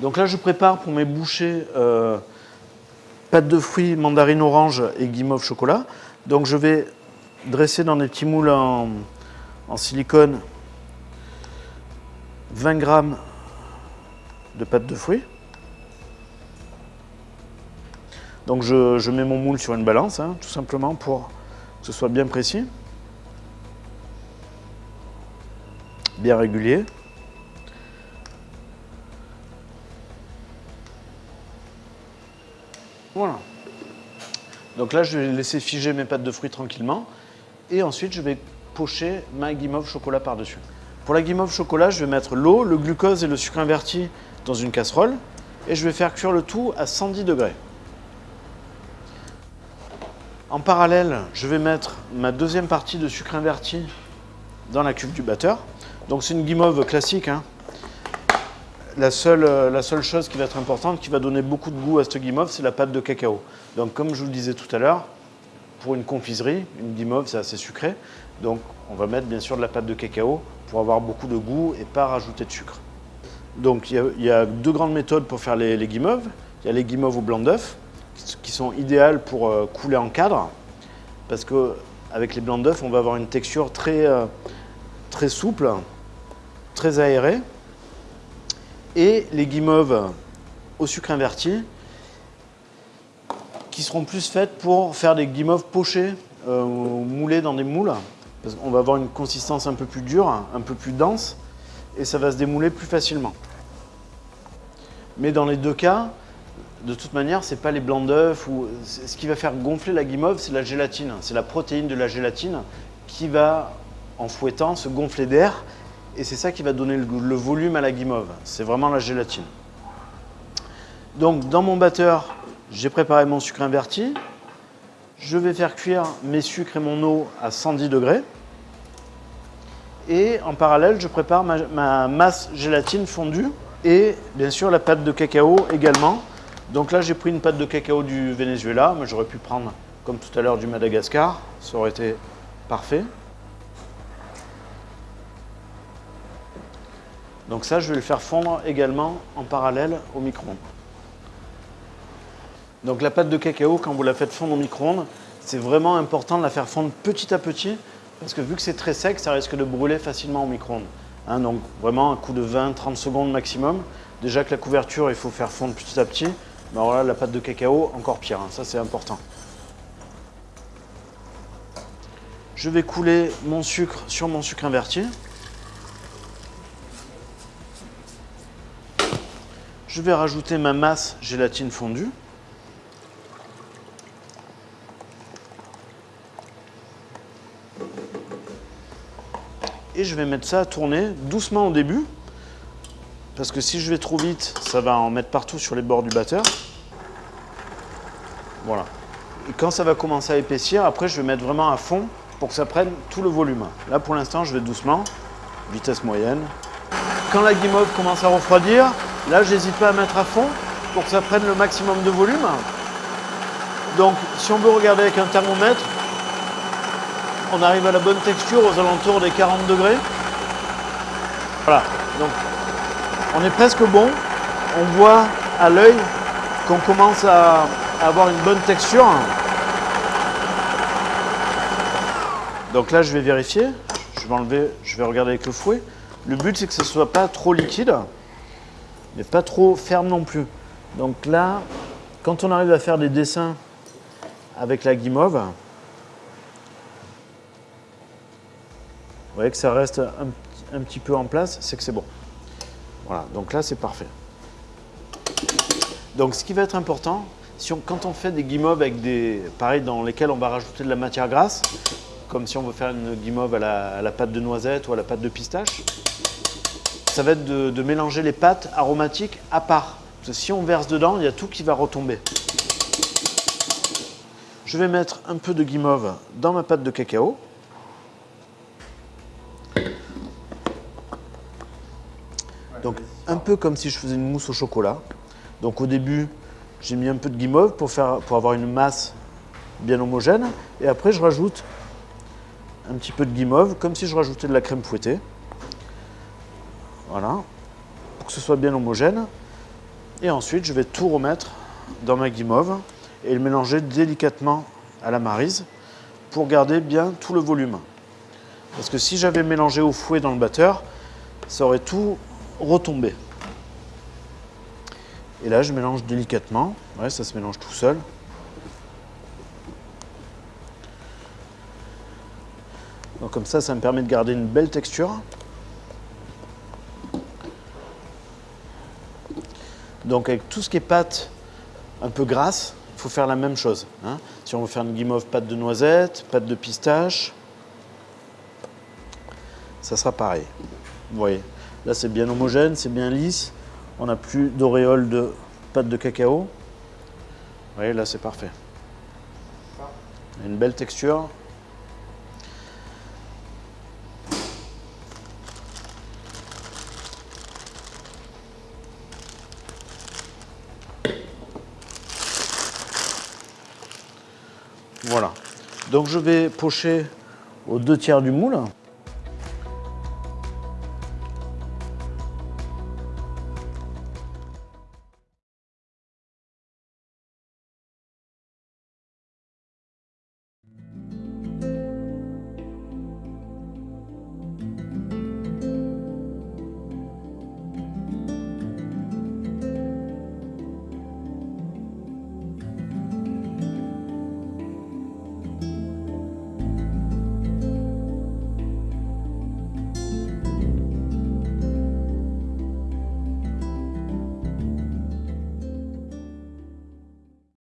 Donc là, je prépare pour mes bouchées euh, pâte de fruits, mandarine orange et guimauve chocolat. Donc je vais dresser dans des petits moules en, silicone 20 grammes de pâte de fruits. Donc je, je mets mon moule sur une balance, hein, tout simplement pour que ce soit bien précis, bien régulier. Voilà. Donc là, je vais laisser figer mes pâtes de fruits tranquillement. Et ensuite, je vais pocher ma guimauve chocolat par-dessus. Pour la guimauve chocolat, je vais mettre l'eau, le glucose et le sucre inverti dans une casserole. Et je vais faire cuire le tout à 110 degrés. En parallèle, je vais mettre ma deuxième partie de sucre inverti dans la cuve du batteur. Donc c'est une guimauve classique. hein. La, seule, euh, la seule chose qui va être importante, qui va donner beaucoup de goût à cette guimauve, c'est la pâte de cacao. Donc comme je vous le disais tout à l'heure, pour une confiserie, une guimauve c'est assez sucré. Donc on va mettre bien sûr de la pâte de cacao pour avoir beaucoup de goût et pas rajouter de sucre. Donc il y a, il y a deux grandes méthodes pour faire les, les guimauves. Il y a les guimauves au blanc d'œuf, qui sont idéales pour euh, couler en cadre, parce qu'avec les blancs d'œuf, on va avoir une texture très, euh, très souple, très aérée. Et les guimauves au sucre inverti, qui seront plus faites pour faire des guimauves pochées, euh, ou moulées dans des moules, parce qu'on va avoir une consistance un peu plus dure, un peu plus dense, et ça va se démouler plus facilement. Mais dans les deux cas, de toute manière, c'est pas les blancs d'œufs ou ce qui va faire gonfler la guimauve, c'est la gélatine, c'est la protéine de la gélatine qui va, en fouettant, se gonfler d'air et c'est ça qui va donner le, volume à la guimauve. C'est vraiment la gélatine. Donc, dans mon batteur, j'ai préparé mon sucre inverti. Je vais faire cuire mes sucres et mon eau à 110 degrés. Et en parallèle, je prépare ma, ma masse gélatine fondue et bien sûr la pâte de cacao également. Donc là, j'ai pris une pâte de cacao du Venezuela, mais j'aurais pu prendre, comme tout à l'heure, du Madagascar. Ça aurait été parfait. Donc ça, je vais le faire fondre également en parallèle au micro-ondes. Donc la pâte de cacao, quand vous la faites fondre au micro-ondes, c'est vraiment important de la faire fondre petit à petit, parce que vu que c'est très sec, ça risque de brûler facilement au micro-ondes. Hein, donc vraiment un coup de 20-30 secondes maximum. Déjà que la couverture, il faut faire fondre petit à petit. Mais alors là, la pâte de cacao, encore pire, hein, ça c'est important. Je vais couler mon sucre sur mon sucre inverti. Je vais rajouter ma masse gélatine fondue. Et je vais mettre ça à tourner doucement au début. Parce que si je vais trop vite, ça va en mettre partout sur les bords du batteur. Voilà. Et quand ça va commencer à épaissir, après je vais mettre vraiment à fond pour que ça prenne tout le volume. Là pour l'instant je vais doucement, vitesse moyenne. Quand la guimauve commence à refroidir, là j'hésite pas à mettre à fond pour que ça prenne le maximum de volume. Donc si on veut regarder avec un thermomètre, on arrive à la bonne texture aux alentours des 40 degrés. Voilà, donc on est presque bon. On voit à l'œil qu'on commence à avoir une bonne texture. Donc là, je vais vérifier. Je vais enlever, je vais regarder avec le fouet. Le but, c'est que ce ne soit pas trop liquide, mais pas trop ferme non plus. Donc là, quand on arrive à faire des dessins avec la guimauve, vous voyez que ça reste un, petit peu en place, c'est que c'est bon. Voilà, donc là c'est parfait. Donc ce qui va être important, quand on fait des guimauves avec des, pareil, dans lesquels on va rajouter de la matière grasse, comme si on veut faire une guimauve à la, à la pâte de noisette ou à la pâte de pistache, ça va être de, mélanger les pâtes aromatiques à part. Parce que si on verse dedans, il y a tout qui va retomber. Je vais mettre un peu de guimauve dans ma pâte de cacao. Donc un peu comme si je faisais une mousse au chocolat. Donc au début, j'ai mis un peu de guimauve pour avoir une masse bien homogène. Et après, je rajoute un petit peu de guimauve, comme si je rajoutais de la crème fouettée. Voilà, pour que ce soit bien homogène. Et ensuite, je vais tout remettre dans ma guimauve et le mélanger délicatement à la marise pour garder bien tout le volume. Parce que si j'avais mélangé au fouet dans le batteur, ça aurait tout retombé. Et là, je mélange délicatement. Ouais, ça se mélange tout seul. Donc comme ça, ça me permet de garder une belle texture. Donc avec tout ce qui est pâte un peu grasse, il faut faire la même chose. hein. Si on veut faire une guimauve pâte de noisette, pâte de pistache, ça sera pareil. Vous voyez, là c'est bien homogène, c'est bien lisse. On n'a plus d'auréole de pâte de cacao. Vous voyez, là c'est parfait. Une belle texture. Voilà. Donc je vais pocher aux deux tiers du moule.